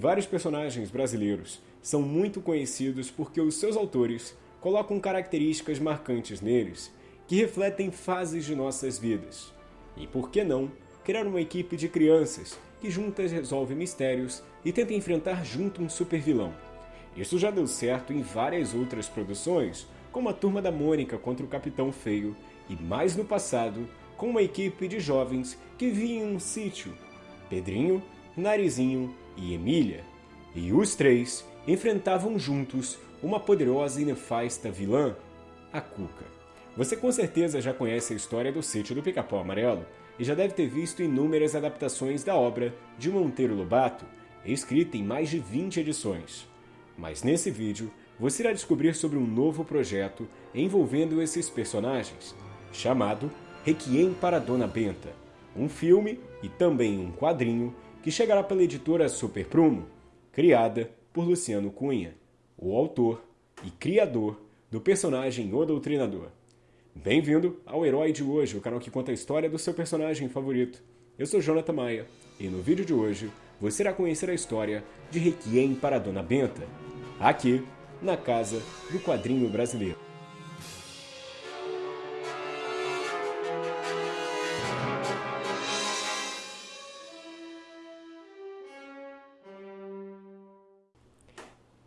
Vários personagens brasileiros são muito conhecidos porque os seus autores colocam características marcantes neles que refletem fases de nossas vidas. E por que não criar uma equipe de crianças que juntas resolvem mistérios e tentam enfrentar junto um super vilão? Isso já deu certo em várias outras produções, como a Turma da Mônica contra o Capitão Feio, e mais no passado, com uma equipe de jovens que vinham em um sítio, Pedrinho, Narizinho e Emília. E os três enfrentavam juntos uma poderosa e nefasta vilã, a Cuca. Você com certeza já conhece a história do sítio do Pica-Pau Amarelo e já deve ter visto inúmeras adaptações da obra de Monteiro Lobato, escrita em mais de 20 edições. Mas nesse vídeo, você irá descobrir sobre um novo projeto envolvendo esses personagens, chamado Requiem para Dona Benta, um filme e também um quadrinho que chegará pela editora Super Prumo, criada por Luciano Cunha, o autor e criador do personagem O Doutrinador. Bem-vindo ao Herói de Hoje, o canal que conta a história do seu personagem favorito. Eu sou Jonathan Maia e no vídeo de hoje você irá conhecer a história de Requiem para Dona Benta, aqui na Casa do Quadrinho Brasileiro.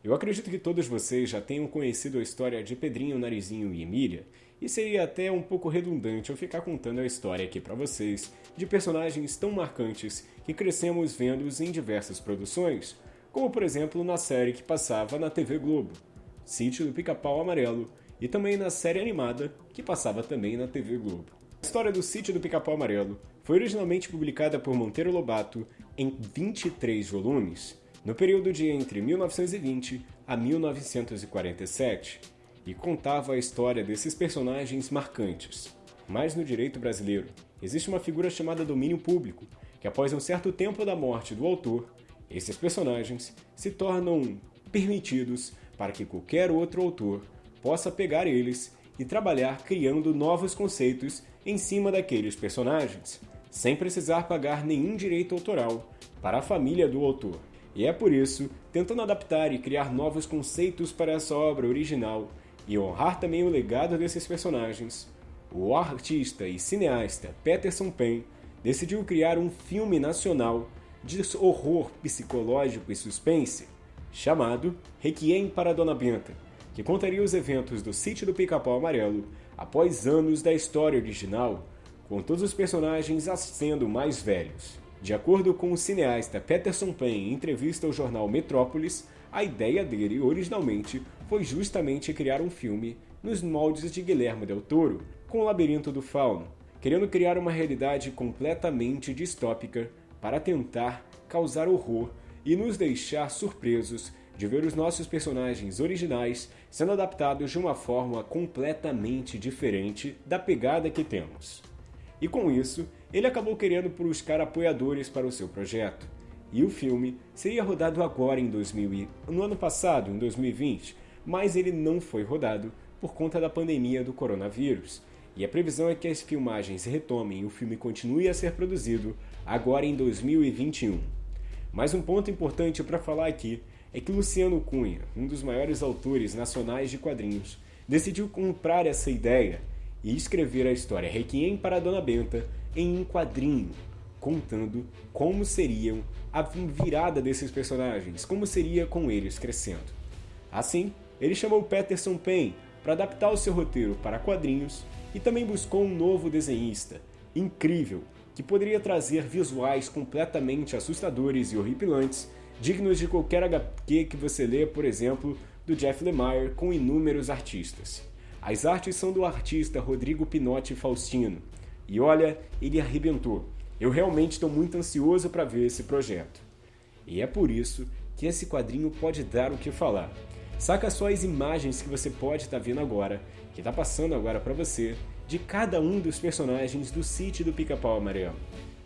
Eu acredito que todos vocês já tenham conhecido a história de Pedrinho, Narizinho e Emília, e seria até um pouco redundante eu ficar contando a história aqui para vocês de personagens tão marcantes que crescemos vendo-os em diversas produções, como por exemplo na série que passava na TV Globo, Sítio do Pica-Pau Amarelo, e também na série animada que passava também na TV Globo. A história do Sítio do Pica-Pau Amarelo foi originalmente publicada por Monteiro Lobato em 23 volumes, no período de entre 1920 a 1947, e contava a história desses personagens marcantes. Mas no direito brasileiro, existe uma figura chamada domínio público, que após um certo tempo da morte do autor, esses personagens se tornam permitidos para que qualquer outro autor possa pegar eles e trabalhar criando novos conceitos em cima daqueles personagens, sem precisar pagar nenhum direito autoral para a família do autor. E é por isso, tentando adaptar e criar novos conceitos para essa obra original e honrar também o legado desses personagens, o artista e cineasta Peterson Pen decidiu criar um filme nacional de horror psicológico e suspense chamado Requiem para Dona Benta, que contaria os eventos do sítio do Pica-Pau Amarelo após anos da história original, com todos os personagens sendo mais velhos. De acordo com o cineasta Peterson Pen em entrevista ao jornal Metrópolis, a ideia dele originalmente foi justamente criar um filme nos moldes de Guilherme Del Toro, com o Labirinto do Fauno, querendo criar uma realidade completamente distópica para tentar causar horror e nos deixar surpresos de ver os nossos personagens originais sendo adaptados de uma forma completamente diferente da pegada que temos. E com isso, ele acabou querendo buscar apoiadores para o seu projeto. E o filme seria rodado agora em 2000 no ano passado, em 2020, mas ele não foi rodado por conta da pandemia do coronavírus. E a previsão é que as filmagens retomem e o filme continue a ser produzido agora em 2021. Mas um ponto importante para falar aqui é que Luciano Cunha, um dos maiores autores nacionais de quadrinhos, decidiu comprar essa ideia e escrever a história Requiem para Dona Benta em um quadrinho, contando como seriam a virada desses personagens, como seria com eles crescendo. Assim, ele chamou Peterson Pen para adaptar o seu roteiro para quadrinhos e também buscou um novo desenhista, incrível, que poderia trazer visuais completamente assustadores e horripilantes, dignos de qualquer HQ que você lê, por exemplo, do Jeff Lemire com inúmeros artistas. As artes são do artista Rodrigo Pinotti Faustino. E olha, ele arrebentou. Eu realmente estou muito ansioso para ver esse projeto. E é por isso que esse quadrinho pode dar o que falar. Saca só as imagens que você pode estar tá vendo agora, que está passando agora para você, de cada um dos personagens do sítio do Pica-Pau Amarelo.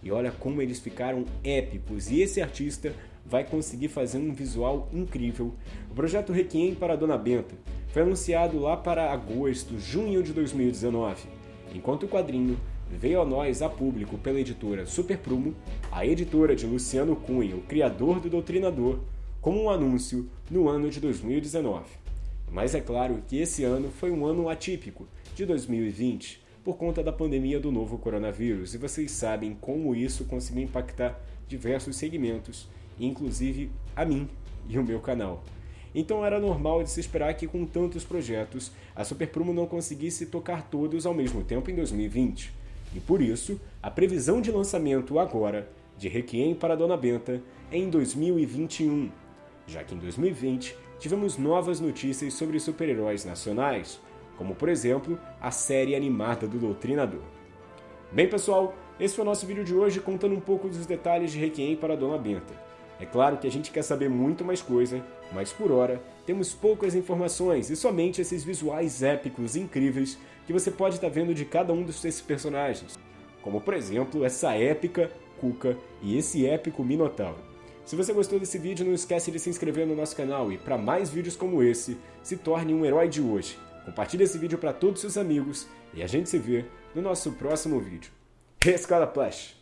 E olha como eles ficaram épicos, e esse artista vai conseguir fazer um visual incrível. O projeto Requiem para Dona Benta foi anunciado lá para agosto, junho de 2019, enquanto o quadrinho veio a nós a público pela editora Super Prumo, a editora de Luciano Cunha, o criador do Doutrinador, como um anúncio no ano de 2019. Mas é claro que esse ano foi um ano atípico, de 2020, por conta da pandemia do novo coronavírus, e vocês sabem como isso conseguiu impactar diversos segmentos, inclusive a mim e o meu canal. Então era normal de se esperar que com tantos projetos, a Super Prumo não conseguisse tocar todos ao mesmo tempo em 2020. E por isso, a previsão de lançamento agora de Requiem para Dona Benta é em 2021, já que em 2020 tivemos novas notícias sobre super-heróis nacionais, como por exemplo a série animada do Doutrinador. Bem pessoal, esse foi o nosso vídeo de hoje contando um pouco dos detalhes de Requiem para Dona Benta. É claro que a gente quer saber muito mais coisa, mas por hora temos poucas informações e somente esses visuais épicos incríveis que você pode estar vendo de cada um desses personagens, como por exemplo essa épica Cuca e esse épico Minotauro. Se você gostou desse vídeo, não esquece de se inscrever no nosso canal e para mais vídeos como esse, se torne um herói de hoje. Compartilhe esse vídeo para todos os seus amigos e a gente se vê no nosso próximo vídeo. Escola Plush!